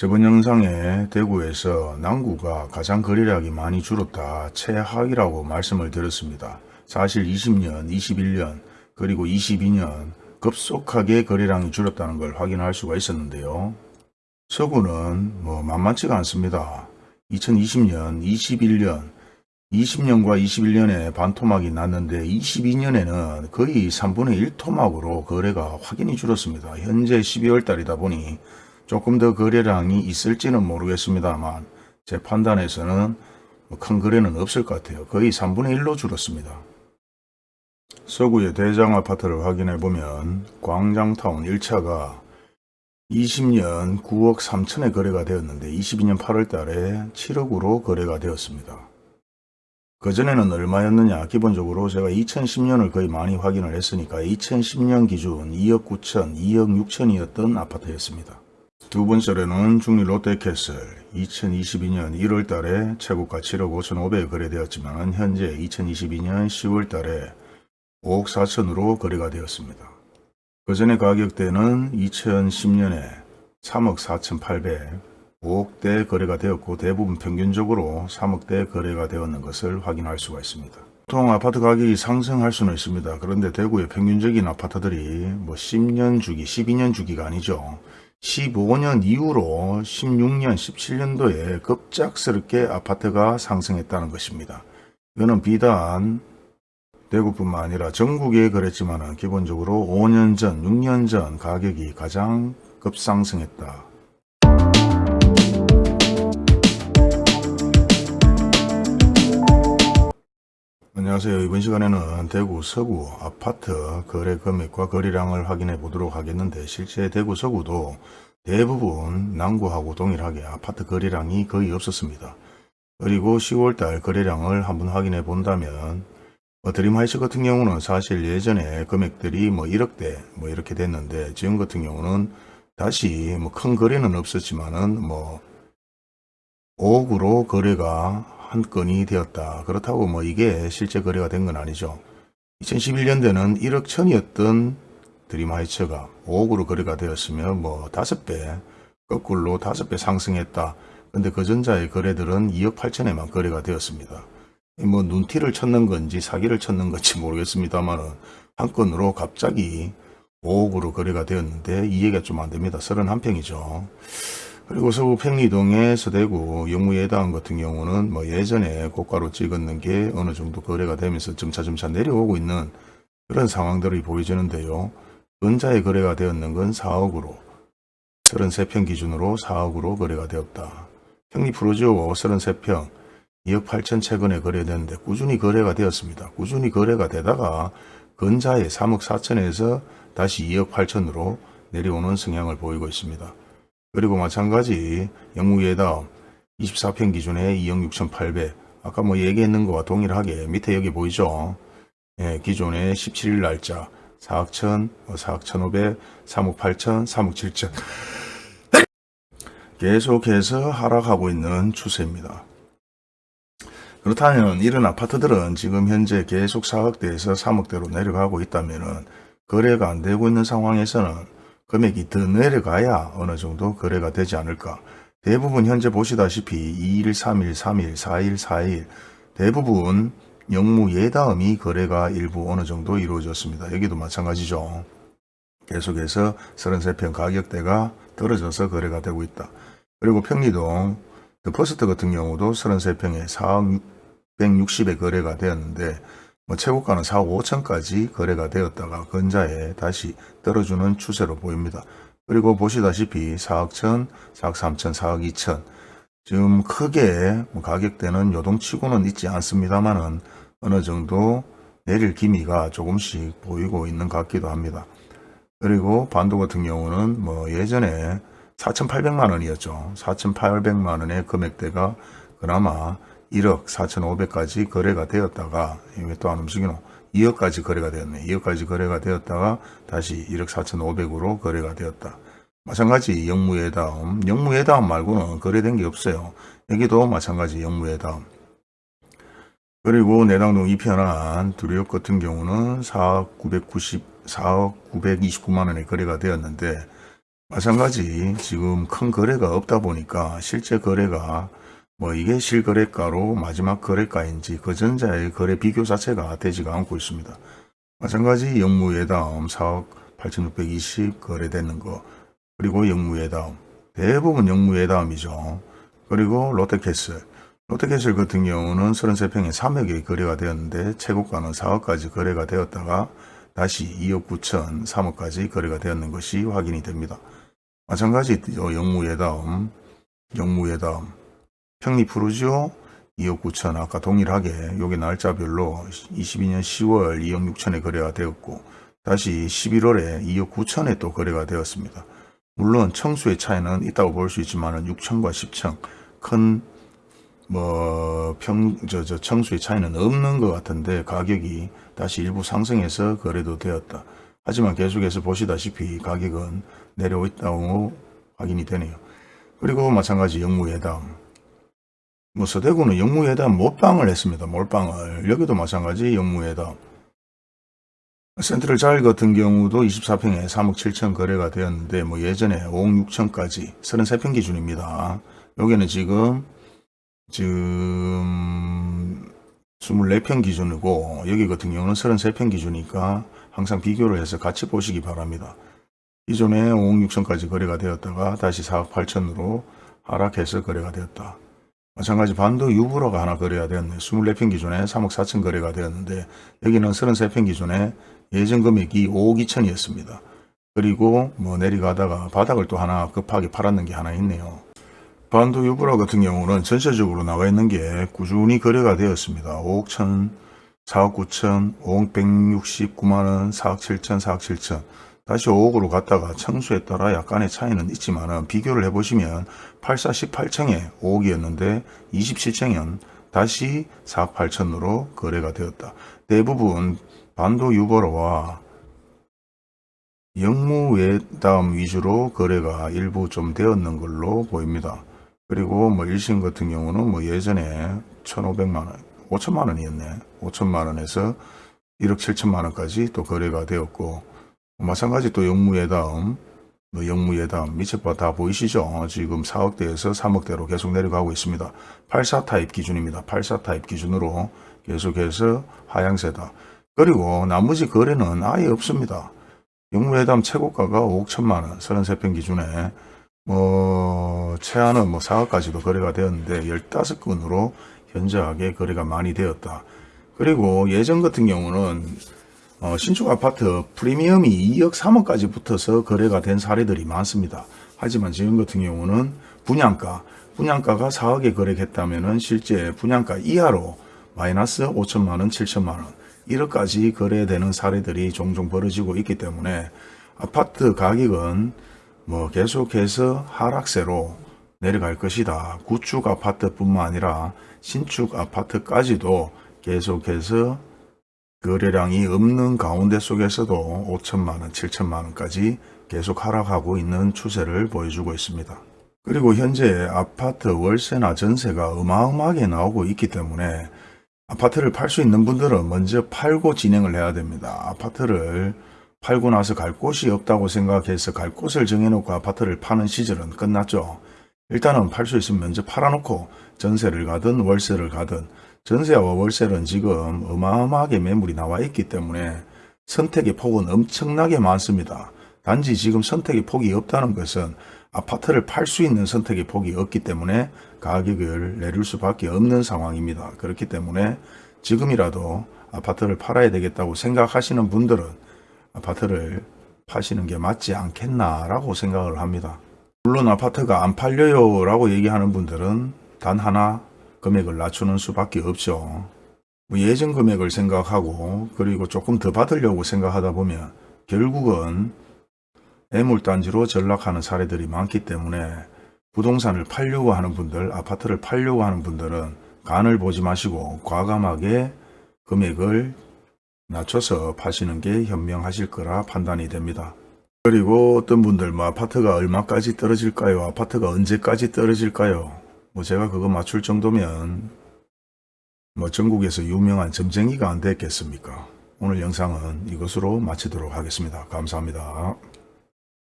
저번 영상에 대구에서 남구가 가장 거래량이 많이 줄었다 최하위라고 말씀을 드렸습니다. 사실 20년, 21년 그리고 22년 급속하게 거래량이 줄었다는 걸 확인할 수가 있었는데요. 서구는 뭐 만만치가 않습니다. 2020년, 21년, 20년과 21년에 반토막이 났는데 22년에는 거의 3분의 1토막으로 거래가 확연히 줄었습니다. 현재 12월 달이다 보니 조금 더 거래량이 있을지는 모르겠습니다만 제 판단에서는 뭐큰 거래는 없을 것 같아요. 거의 3분의 1로 줄었습니다. 서구의 대장 아파트를 확인해 보면 광장타운 1차가 20년 9억 3천에 거래가 되었는데 22년 8월 달에 7억으로 거래가 되었습니다. 그전에는 얼마였느냐 기본적으로 제가 2010년을 거의 많이 확인을 했으니까 2010년 기준 2억 9천 2억 6천이었던 아파트였습니다. 두 번째로는 중리 롯데캐슬 2022년 1월 달에 최고가 7억 5천 5백에 거래되었지만 현재 2022년 10월 달에 5억 4천으로 거래가 되었습니다. 그 전에 가격대는 2010년에 3억 4천 8백 5억대 거래가 되었고 대부분 평균적으로 3억대 거래가 되었는 것을 확인할 수가 있습니다. 보통 아파트 가격이 상승할 수는 있습니다. 그런데 대구의 평균적인 아파트들이 뭐 10년 주기, 12년 주기가 아니죠. 15년 이후로 16년, 17년도에 급작스럽게 아파트가 상승했다는 것입니다. 이거는 비단 대구뿐만 아니라 전국에 그랬지만 기본적으로 5년 전, 6년 전 가격이 가장 급상승했다. 안녕하세요. 이번 시간에는 대구 서구 아파트 거래 금액과 거래량을 확인해 보도록 하겠는데 실제 대구 서구도 대부분 남구하고 동일하게 아파트 거래량이 거의 없었습니다. 그리고 10월달 거래량을 한번 확인해 본다면 뭐 드림하이츠 같은 경우는 사실 예전에 금액들이 뭐 1억대 뭐 이렇게 됐는데 지금 같은 경우는 다시 뭐 큰 거래는 없었지만은 뭐 5억으로 거래가 한 건이 되었다. 그렇다고 뭐 이게 실제 거래가 된 건 아니죠. 2011년대는 1억 천이었던 드림하이처가 5억으로 거래가 되었으면 뭐 5배, 거꾸로 5배 상승했다. 근데 그 전자의 거래들은 2억 8천에만 거래가 되었습니다. 뭐 눈티를 쳤는 건지 사기를 쳤는 건지 모르겠습니다만은 한 건으로 갑자기 5억으로 거래가 되었는데 이해가 좀 안 됩니다. 31평이죠. 그리고 서구 평리동의 서대구 영무예당 같은 경우는 뭐 예전에 고가로 찍었는 게 어느 정도 거래가 되면서 점차점차 내려오고 있는 그런 상황들이 보여지는데요. 은자의 거래가 되었는 건 4억으로 33평 기준으로 4억으로 거래가 되었다. 평리 프로지오 33평 2억 8천 최근에 거래됐는데 꾸준히 거래가 되었습니다. 꾸준히 거래가 되다가 근자의 3억 4천에서 다시 2억 8천으로 내려오는 성향을 보이고 있습니다. 그리고 마찬가지 영무예다음 24평 기준에 2억 6천8백 아까 뭐 얘기했는 거와 동일하게 밑에 여기 보이죠? 예, 기존에 17일 날짜 4억 1천, 4억 1,500, 3억 8천, 3억 7천 계속해서 하락하고 있는 추세입니다. 그렇다면 이런 아파트들은 지금 현재 계속 4억대에서 3억대로 내려가고 있다면 거래가 안 되고 있는 상황에서는 금액이 더 내려가야 어느 정도 거래가 되지 않을까. 대부분 현재 보시다시피 2일, 3일, 3일, 4일, 4일 대부분 영무 예다음이 거래가 일부 어느 정도 이루어졌습니다. 여기도 마찬가지죠. 계속해서 33평 가격대가 떨어져서 거래가 되고 있다. 그리고 평리동 더 퍼스트 같은 경우도 33평에 4억 160에 거래가 되었는데 뭐 최고가는 4억 5천까지 거래가 되었다가 근자에 다시 떨어지는 추세로 보입니다. 그리고 보시다시피 4억 1천, 4억 3천, 4억 2천 지금 크게 뭐 가격대는 요동치고는 있지 않습니다만은 어느 정도 내릴 기미가 조금씩 보이고 있는 것 같기도 합니다. 그리고 반도 같은 경우는 뭐 예전에 4,800만 원이었죠. 4,800만 원의 금액대가 그나마 1억 4,500까지 거래가 되었다가 이게 또안 움직이노 2억까지 거래가 되었네. 2억까지 거래가 되었다가 다시 1억 4,500으로 거래가 되었다. 마찬가지 영무예다음, 영무예다음 말고는 거래된 게 없어요. 여기도 마찬가지 영무예다음. 그리고 내당동 이편한 두리역 같은 경우는 4억 990, 4억 929만 원에 거래가 되었는데 마찬가지 지금 큰 거래가 없다 보니까 실제 거래가 뭐 이게 실거래가로 마지막 거래가인지 그 전자의 거래 비교 자체가 되지가 않고 있습니다. 마찬가지 영무예다음 4억 8620 거래되는 거 그리고 영무예다음 대부분 영무예다음이죠. 그리고 롯데캐슬 롯데캐슬 같은 경우는 33평에 3억에 거래가 되었는데 최고가는 4억까지 거래가 되었다가 다시 2억 9천 3억까지 거래가 되었는 것이 확인이 됩니다. 마찬가지 영무예다음 영무예다음 평리 푸르지오 2억 9천 아까 동일하게 요게 날짜별로 22년 10월 2억 6천에 거래가 되었고 다시 11월에 2억 9천에 또 거래가 되었습니다. 물론 청수의 차이는 있다고 볼 수 있지만 6천과 10천 큰 뭐, 평, 저, 저, 청수의 차이는 없는 것 같은데 가격이 다시 일부 상승해서 거래도 되었다. 하지만 계속해서 보시다시피 가격은 내려오 있다고 확인이 되네요. 그리고 마찬가지 영무회담. 뭐 서대구는 영무회담 몰빵을 했습니다. 몰빵을. 여기도 마찬가지 영무회담. 센트럴 자일 같은 경우도 24평에 3억 7천 거래가 되었는데 뭐 예전에 5억 6천까지 33평 기준입니다. 여기는 지금 지금 24평 기준이고 여기 같은 경우는 33평 기준이니까 항상 비교를 해서 같이 보시기 바랍니다. 기존에 5억 6천까지 거래가 되었다가 다시 4억 8천으로 하락해서 거래가 되었다. 마찬가지 반도 유브로가 하나 거래가 되었네. 24평 기준에 3억 4천 거래가 되었는데 여기는 33평 기준에 예전 금액이 5억 2천이었습니다. 그리고 뭐 내려가다가 바닥을 또 하나 급하게 팔았는 게 하나 있네요. 반도 유브라 같은 경우는 전체적으로 나와 있는 게 꾸준히 거래가 되었습니다. 5억 1천, 4억 9천, 5억 169만원, 4억 7천, 4억 7천. 다시 5억으로 갔다가 청수에 따라 약간의 차이는 있지만 비교를 해보시면 84, 18층에 5억이었는데 27층은 다시 4억 8천으로 거래가 되었다. 대부분 반도 유보로와 영무 외담 위주로 거래가 일부 좀 되었는 걸로 보입니다. 그리고 뭐 일신 같은 경우는 뭐 예전에 1,500만원, 5천만원이었네. 5천만원에서 1억 7천만원까지 또 거래가 되었고 마찬가지 또 영무예담, 뭐 영무예담 밑에 다 보이시죠? 지금 4억대에서 3억대로 계속 내려가고 있습니다. 84 타입 기준입니다. 84 타입 기준으로 계속해서 하향세다. 그리고 나머지 거래는 아예 없습니다. 영무예담 최고가가 5억 1천만원 33평 기준에 뭐 최하는 뭐 4억까지도 거래가 되었는데 15건으로 현저하게 거래가 많이 되었다. 그리고 예전 같은 경우는 어, 신축 아파트 프리미엄이 2억 3억까지 붙어서 거래가 된 사례들이 많습니다. 하지만 지금 같은 경우는 분양가, 분양가가 4억에 거래했다면 실제 분양가 이하로 마이너스 5천만원, 7천만원, 1억까지 거래되는 사례들이 종종 벌어지고 있기 때문에 아파트 가격은 뭐 계속해서 하락세로 내려갈 것이다. 구축 아파트뿐만 아니라 신축 아파트까지도 계속해서 거래량이 없는 가운데 속에서도 5천만원, 7천만원까지 계속 하락하고 있는 추세를 보여주고 있습니다. 그리고 현재 아파트 월세나 전세가 어마어마하게 나오고 있기 때문에 아파트를 팔 수 있는 분들은 먼저 팔고 진행을 해야 됩니다. 아파트를 팔고 나서 갈 곳이 없다고 생각해서 갈 곳을 정해놓고 아파트를 파는 시절은 끝났죠. 일단은 팔 수 있으면 먼저 팔아놓고 전세를 가든 월세를 가든 전세와 월세는 지금 어마어마하게 매물이 나와 있기 때문에 선택의 폭은 엄청나게 많습니다. 단지 지금 선택의 폭이 없다는 것은 아파트를 팔 수 있는 선택의 폭이 없기 때문에 가격을 내릴 수밖에 없는 상황입니다. 그렇기 때문에 지금이라도 아파트를 팔아야 되겠다고 생각하시는 분들은 아파트를 파시는 게 맞지 않겠나라고 생각을 합니다. 물론 아파트가 안 팔려요 라고 얘기하는 분들은 단 하나 금액을 낮추는 수밖에 없죠. 뭐 예전 금액을 생각하고 그리고 조금 더 받으려고 생각하다 보면 결국은 애물단지로 전락하는 사례들이 많기 때문에 부동산을 팔려고 하는 분들, 아파트를 팔려고 하는 분들은 간을 보지 마시고 과감하게 금액을 낮춰서 파시는 게 현명하실 거라 판단이 됩니다. 그리고 어떤 분들 뭐 아파트가 얼마까지 떨어질까요? 아파트가 언제까지 떨어질까요? 뭐 제가 그거 맞출 정도면 뭐 전국에서 유명한 점쟁이가 안 됐겠습니까? 오늘 영상은 이것으로 마치도록 하겠습니다. 감사합니다.